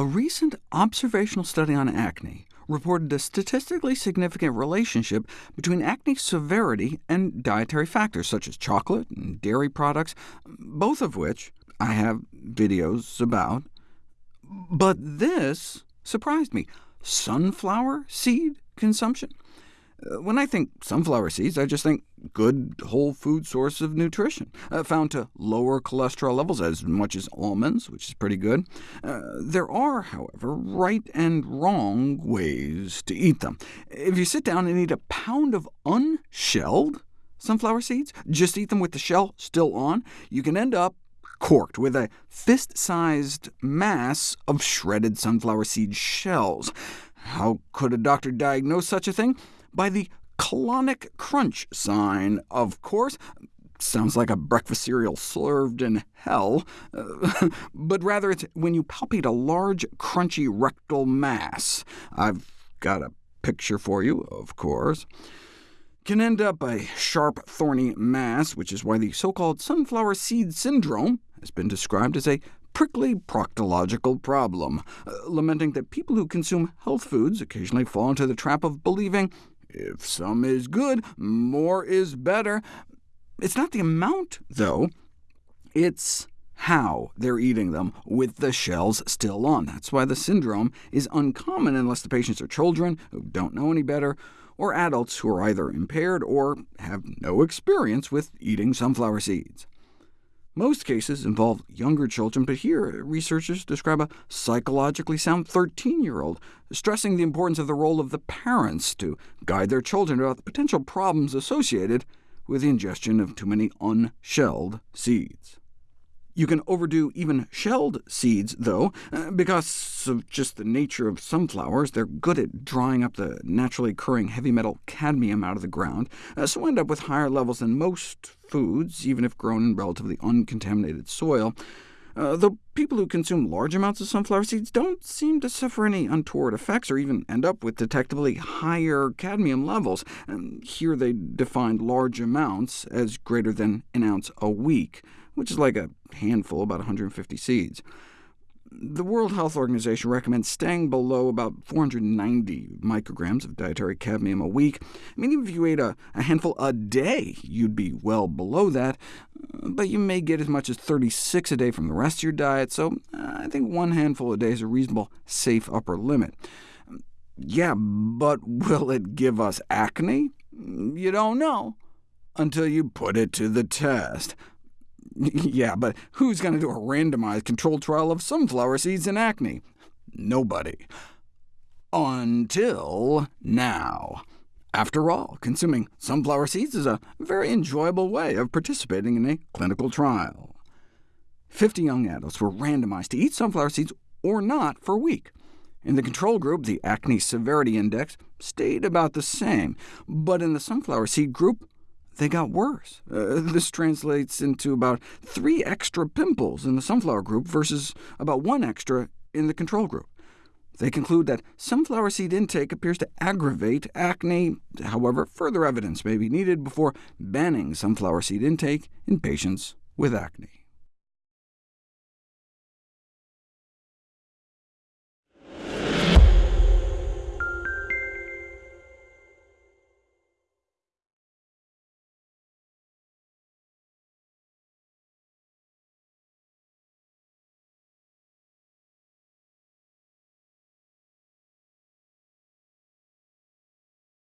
A recent observational study on acne reported a statistically significant relationship between acne severity and dietary factors, such as chocolate and dairy products, both of which I have videos about. But this surprised me. Sunflower seed consumption? Uh, when I think sunflower seeds, I just think good whole food source of nutrition, uh, found to lower cholesterol levels as much as almonds, which is pretty good. Uh, there are, however, right and wrong ways to eat them. If you sit down and eat a pound of unshelled sunflower seeds, just eat them with the shell still on, you can end up corked with a fist-sized mass of shredded sunflower seed shells. How could a doctor diagnose such a thing? By the colonic crunch sign, of course. Sounds like a breakfast cereal served in hell, but rather it's when you palpate a large, crunchy rectal mass. I've got a picture for you, of course can end up a sharp, thorny mass, which is why the so-called sunflower seed syndrome has been described as a prickly proctological problem, uh, lamenting that people who consume health foods occasionally fall into the trap of believing if some is good, more is better. It's not the amount, though. It's how they're eating them, with the shells still on. That's why the syndrome is uncommon unless the patients are children who don't know any better, or adults who are either impaired or have no experience with eating sunflower seeds. Most cases involve younger children, but here researchers describe a psychologically sound 13-year-old, stressing the importance of the role of the parents to guide their children about the potential problems associated with the ingestion of too many unshelled seeds. You can overdo even shelled seeds, though, uh, because of just the nature of sunflowers. They're good at drying up the naturally occurring heavy metal cadmium out of the ground, uh, so end up with higher levels than most foods, even if grown in relatively uncontaminated soil. Uh, though people who consume large amounts of sunflower seeds don't seem to suffer any untoward effects, or even end up with detectably higher cadmium levels. And here they defined large amounts as greater than an ounce a week which is like a handful, about 150 seeds. The World Health Organization recommends staying below about 490 micrograms of dietary cadmium a week. I mean, even if you ate a, a handful a day, you'd be well below that, but you may get as much as 36 a day from the rest of your diet, so uh, I think one handful a day is a reasonable, safe upper limit. Yeah, but will it give us acne? You don't know until you put it to the test. yeah, but who's going to do a randomized controlled trial of sunflower seeds and acne? Nobody. Until now. After all, consuming sunflower seeds is a very enjoyable way of participating in a clinical trial. 50 young adults were randomized to eat sunflower seeds or not for a week. In the control group, the acne severity index stayed about the same, but in the sunflower seed group, they got worse. Uh, this translates into about three extra pimples in the sunflower group versus about one extra in the control group. They conclude that sunflower seed intake appears to aggravate acne. However, further evidence may be needed before banning sunflower seed intake in patients with acne.